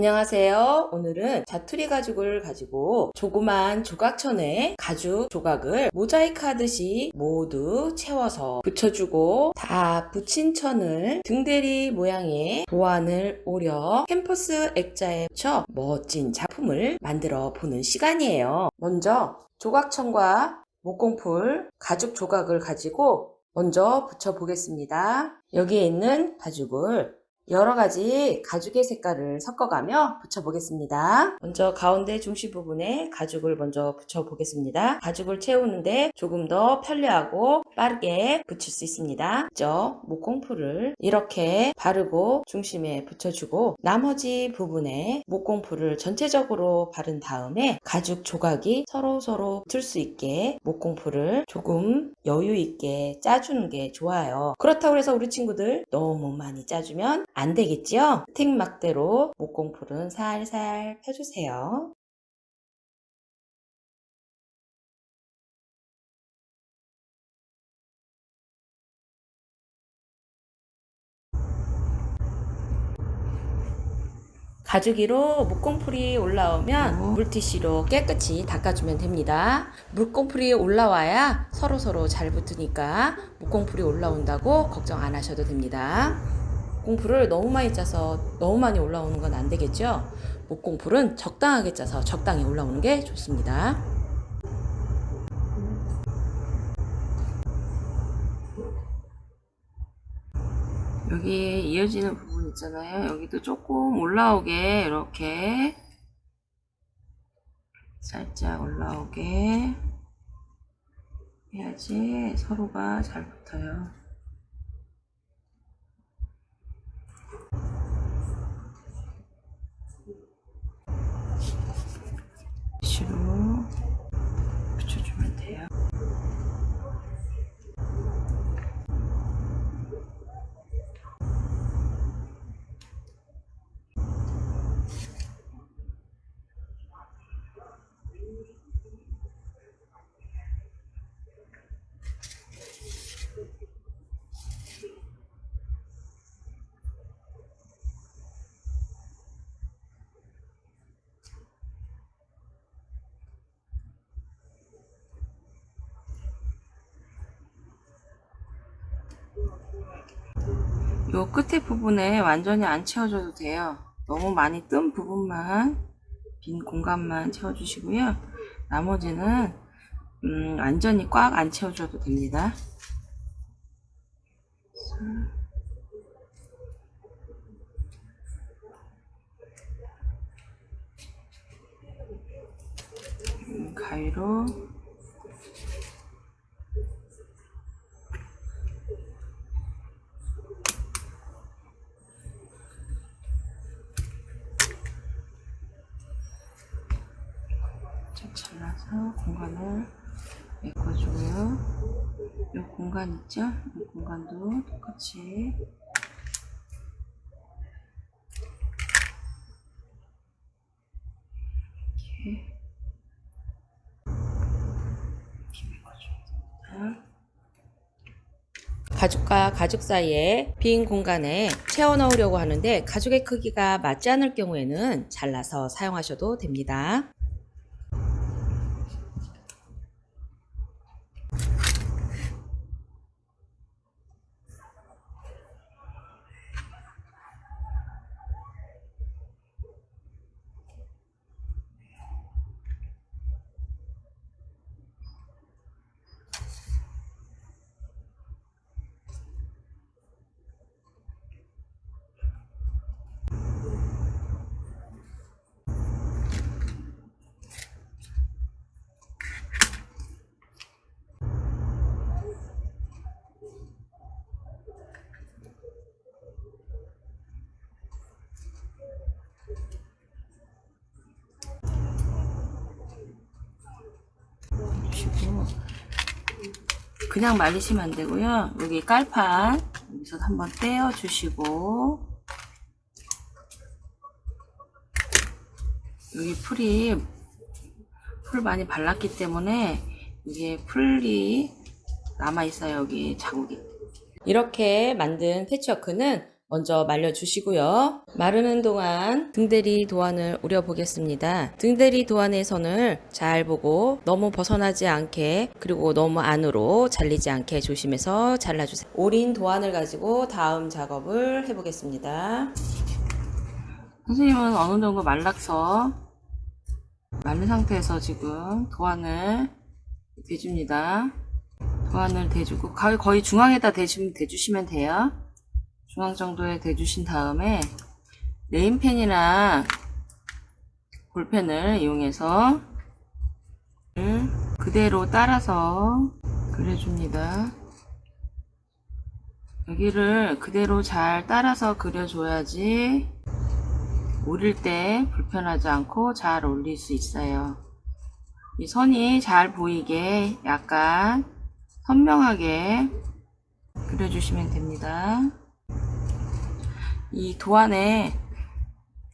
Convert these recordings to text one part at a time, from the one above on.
안녕하세요. 오늘은 자투리 가죽을 가지고 조그만 조각천에 가죽 조각을 모자이크 하듯이 모두 채워서 붙여주고 다 붙인 천을 등대리 모양의 도안을 오려 캠퍼스 액자에 붙여 멋진 작품을 만들어 보는 시간이에요. 먼저 조각천과 목공풀 가죽 조각을 가지고 먼저 붙여 보겠습니다. 여기에 있는 가죽을 여러 가지 가죽의 색깔을 섞어가며 붙여보겠습니다. 먼저 가운데 중심 부분에 가죽을 먼저 붙여보겠습니다. 가죽을 채우는데 조금 더 편리하고 빠르게 붙일 수 있습니다. 먼저 목공풀을 이렇게 바르고 중심에 붙여주고 나머지 부분에 목공풀을 전체적으로 바른 다음에 가죽 조각이 서로서로 붙을 수 있게 목공풀을 조금 여유 있게 짜주는 게 좋아요. 그렇다고 해서 우리 친구들 너무 많이 짜주면 안 되겠죠? 틱막대로 목공풀은 살살 펴주세요. 가죽이로 목공풀이 올라오면 물티슈로 깨끗이 닦아주면 됩니다. 물공풀이 올라와야 서로서로 잘 붙으니까 목공풀이 올라온다고 걱정 안 하셔도 됩니다. 목공풀을 너무 많이 짜서 너무 많이 올라오는 건 안 되겠죠? 목공풀은 적당하게 짜서 적당히 올라오는 게 좋습니다. 여기에 이어지는 부분 있잖아요. 여기도 조금 올라오게 이렇게 살짝 올라오게 해야지 서로가 잘 붙어요. 티슈로 붙여주면 돼요. 요 끝에 부분에 완전히 안 채워줘도 돼요. 너무 많이 뜬 부분만 빈 공간만 채워주시고요. 나머지는 음, 완전히 꽉 안 채워줘도 됩니다. 음, 가위로 좀 잘라서 공간을 메꿔주고요. 이 공간 있죠? 이 공간도 똑같이 이렇게. 가죽과 가죽 사이에 빈 공간에 채워 넣으려고 하는데 가죽의 크기가 맞지 않을 경우에는 잘라서 사용하셔도 됩니다. 주시고 그냥 말리시면 안 되고요. 여기 깔판 여기서 한번 떼어 주시고 여기 풀이 풀 많이 발랐기 때문에 이게 풀이 남아 있어요. 여기 자국이. 이렇게 만든 패치워크는 먼저 말려주시고요. 마르는 동안 등대리 도안을 우려보겠습니다. 등대리 도안의 선을 잘 보고 너무 벗어나지 않게 그리고 너무 안으로 잘리지 않게 조심해서 잘라주세요. 오린 도안을 가지고 다음 작업을 해보겠습니다. 선생님은 어느 정도 말라서 마른 상태에서 지금 도안을 대줍니다. 도안을 대주고 거의, 중앙에다 대주시면 돼요. 중앙 정도에 대주신 다음에 네임펜이나 볼펜을 이용해서 그대로 따라서 그려줍니다. 여기를 그대로 잘 따라서 그려줘야지 올릴 때 불편하지 않고 잘 올릴 수 있어요. 이 선이 잘 보이게 약간 선명하게 그려주시면 됩니다. 이 도안에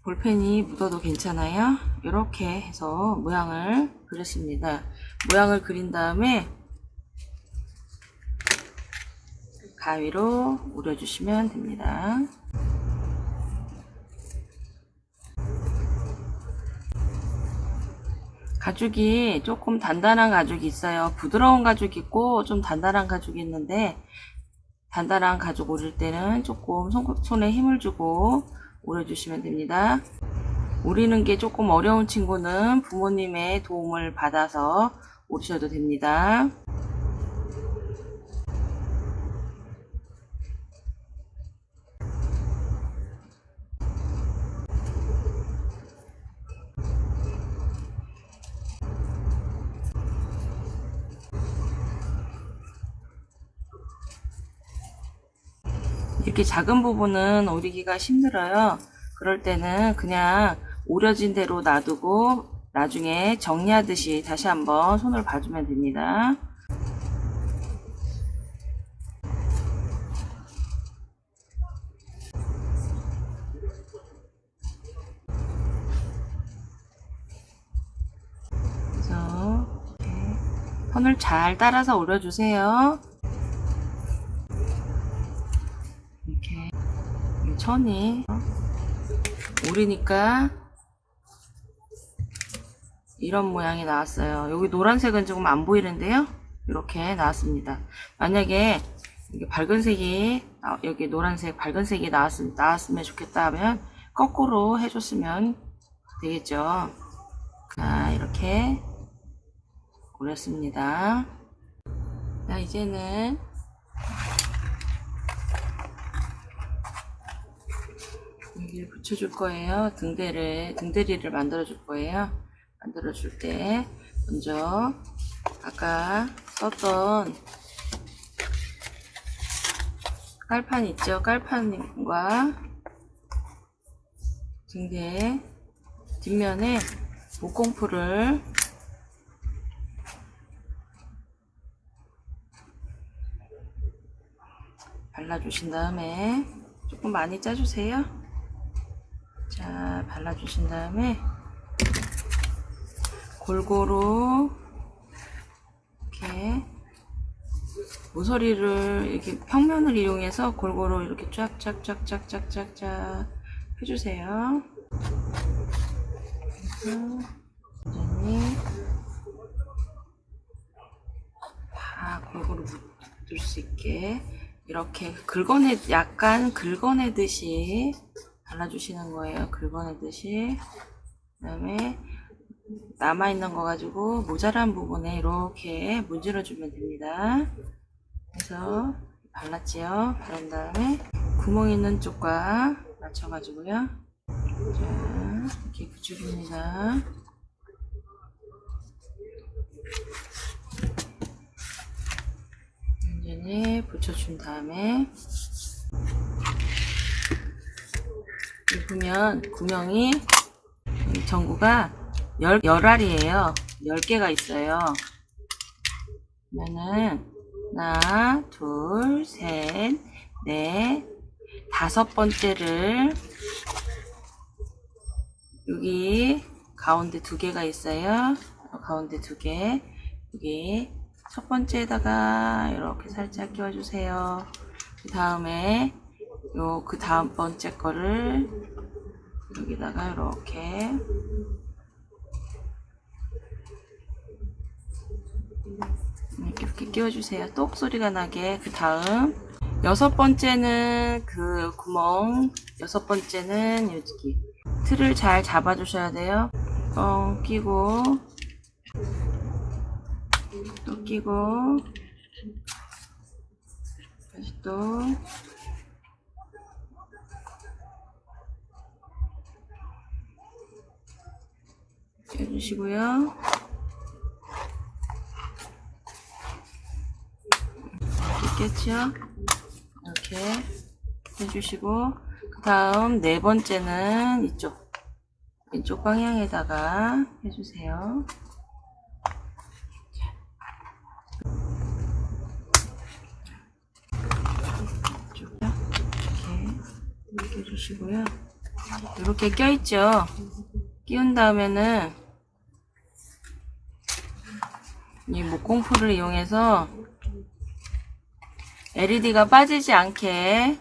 볼펜이 묻어도 괜찮아요. 이렇게 해서 모양을 그렸습니다. 모양을 그린 다음에 가위로 오려주시면 됩니다. 가죽이 조금 단단한 가죽이 있어요. 부드러운 가죽이 있고 좀 단단한 가죽이 있는데 단단한 가죽 오릴 때는 조금 손, 손에 힘을 주고 오려주시면 됩니다. 오리는 게 조금 어려운 친구는 부모님의 도움을 받아서 오리셔도 됩니다. 이렇게 작은 부분은 오리기가 힘들어요. 그럴 때는 그냥 오려진 대로 놔두고 나중에 정리하듯이 다시 한번 손을 봐주면 됩니다. 그래서 이렇게 선을 잘 따라서 올려주세요. 이렇게 천이 오리니까 이런 모양이 나왔어요. 여기 노란색은 조금 안 보이는데요. 이렇게 나왔습니다. 만약에 이게 밝은 색이 아, 여기 노란색 밝은 색이 나왔, 나왔으면 좋겠다 하면 거꾸로 해줬으면 되겠죠. 자 이렇게 오렸습니다. 자 이제는 여기를 붙여줄 거예요. 등대를, 등대리를 만들어줄 거예요. 만들어줄 때, 먼저, 아까 썼던 깔판 있죠? 깔판과 등대 뒷면에 목공풀을 발라주신 다음에 조금 많이 짜주세요. 자, 발라주신 다음에 골고루 이렇게 모서리를 이렇게 평면을 이용해서 골고루 이렇게 쫙쫙쫙쫙쫙쫙쫙 해주세요. 다 골고루 묻을 수 있게 이렇게 긁어내 약간 긁어내듯이 발라주시는 거예요. 긁어내듯이. 그 다음에 남아있는 거 가지고 모자란 부분에 이렇게 문질러주면 됩니다. 그래서 발랐지요. 바른 다음에 구멍 있는 쪽과 맞춰가지고요. 자, 이렇게 붙여줍니다. 완전히 붙여준 다음에 보면 구멍이 이 전구가 열, 열 알이에요. 10개가 있어요. 그러면은 하나, 둘, 셋, 넷, 다섯 번째를 여기 가운데 두 개가 있어요. 가운데 두 개. 여기 첫 번째에다가 이렇게 살짝 끼워주세요. 그 다음에 요 그 다음 번째 거를 여기다가 이렇게 이렇게, 끼워주세요. 똑 소리가 나게. 그 다음. 여섯 번째는 그 구멍. 여섯 번째는 여기. 틀을 잘 잡아주셔야 돼요. 뻥 끼고. 또 끼고. 다시 또 해주시고요. 있겠죠? 이렇게 해주시고 그 다음 네 번째는 이쪽 왼쪽 방향에다가 해주세요. 이렇게 해주시고요. 이렇게 껴있죠? 끼운 다음에는 이 목공풀을 이용해서 LED가 빠지지 않게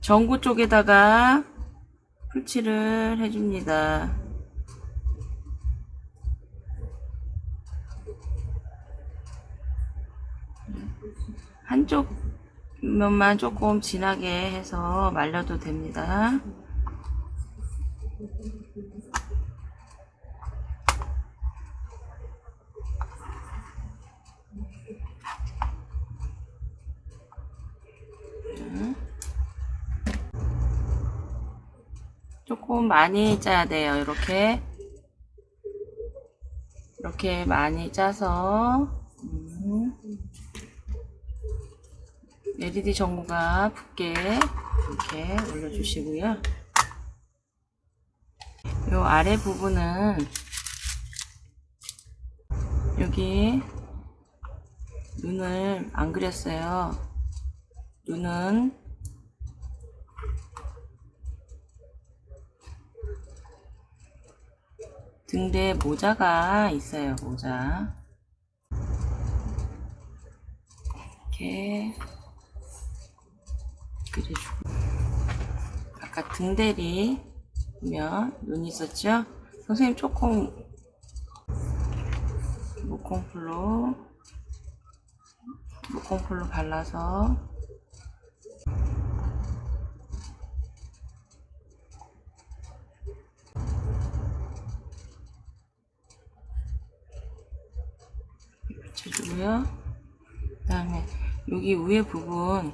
전구 쪽에다가 풀칠을 해줍니다. 한쪽 면만 조금 진하게 해서 말려도 됩니다. 조금 많이 짜야 돼요. 이렇게 이렇게 많이 짜서 음. LED 전구가 붙게 이렇게 올려주시고요. 이 아래 부분은 여기 눈을 안 그렸어요. 눈은 등대에 모자가 있어요. 모자 이렇게 그려주고 아까 등대리 보면 눈이 있었죠? 선생님 조금 목공풀로 목공풀로 발라서 붙여주고요. 그 다음에 여기 위에 부분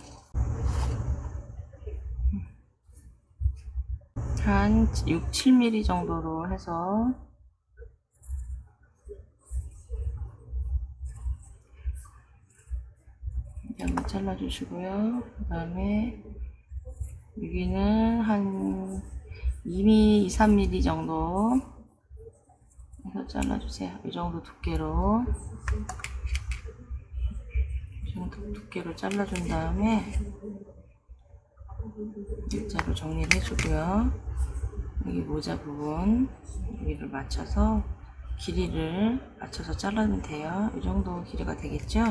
한 6, 7mm 정도로 해서 한번 잘라주시고요. 그 다음에 여기는 한 2mm, 2, 3mm 정도 해서 잘라주세요. 이 정도 두께로 이 정도 두께로 잘라준 다음에 일자로 정리를 해주고요. 여기 모자 부분 여기를 맞춰서 길이를 맞춰서 잘라면 돼요. 이 정도 길이가 되겠죠?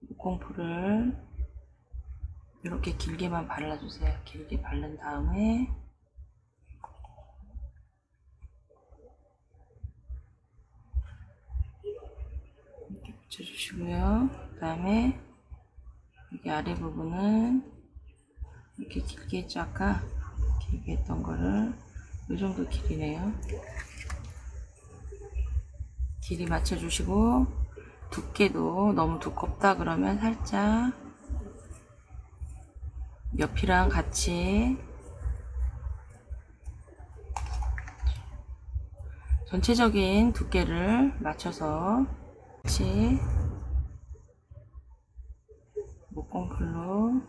목공풀을 이렇게 길게만 발라주세요. 길게 바른 다음에 이렇게 붙여주시고요. 그 다음에 여기 아래 부분은 이렇게 길게 했죠. 길게 했던 거를 이 정도 길이네요. 길이 맞춰주시고 두께도 너무 두껍다 그러면 살짝 옆이랑 같이 전체적인 두께를 맞춰서 같이 목공풀로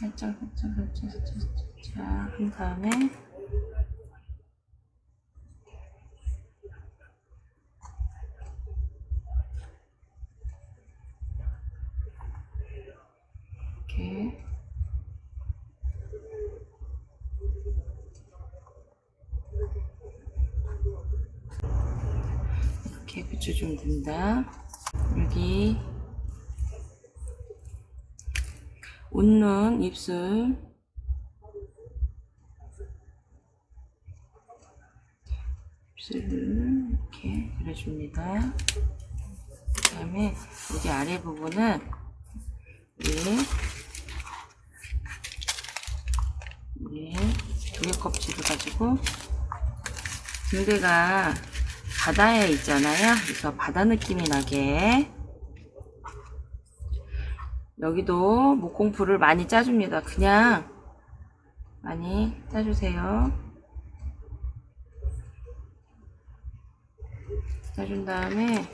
살짝 살짝 살짝 살짝 살짝. 한 다음에 이렇게 붙여주면 됩니다. 여기 웃는 입술 입술을 이렇게 그려줍니다. 그 다음에 여기 아래 부분은 우리 우리 조개 껍질을 가지고 등대가 바다에 있잖아요. 그래서 바다 느낌이 나게 여기도 목공풀을 많이 짜줍니다. 그냥 많이 짜주세요. 짜준 다음에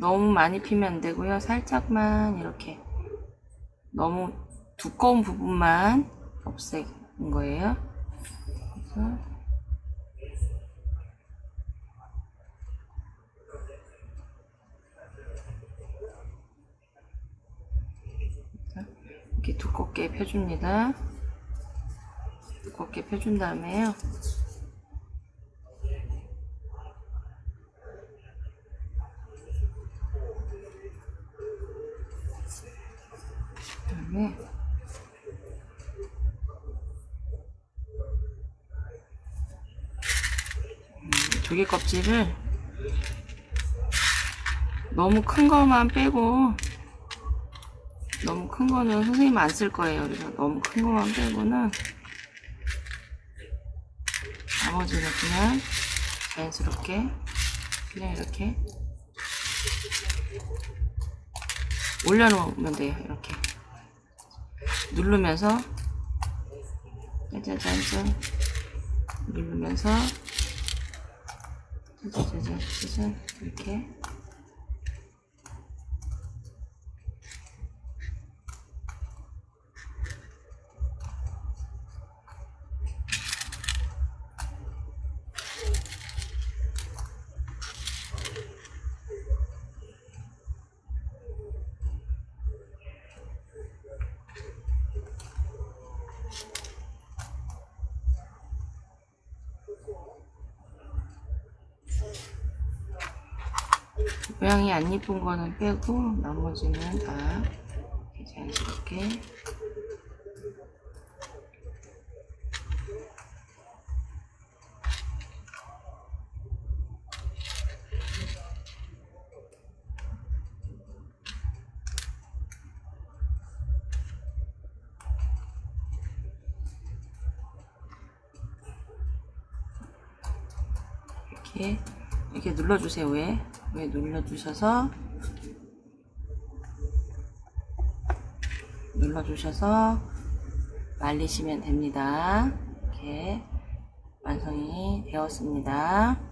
너무 많이 피면 안 되고요. 살짝만 이렇게 너무 두꺼운 부분만 없애는 거예요. 그래서 이렇게 두껍게 펴줍니다. 두껍게 펴준 다음에요. 그다음에 음, 조개 껍질을 너무 큰 거만 빼고 너무 큰 거는 선생님 안 쓸 거예요. 그래서 너무 큰 거만 빼고는 나머지는 그냥 자연스럽게 그냥 이렇게 올려놓으면 돼요. 이렇게 누르면서 짜자잔짠 누르면서 짜자자잔 짜잔 이렇게 모양이 안 이쁜 거는 빼고 나머지는 다 자연스럽게. 이렇게 이렇게 눌러주세요 왜? 왜 눌러주셔서 눌러주셔서 말리시면 됩니다 이렇게 완성이 되었습니다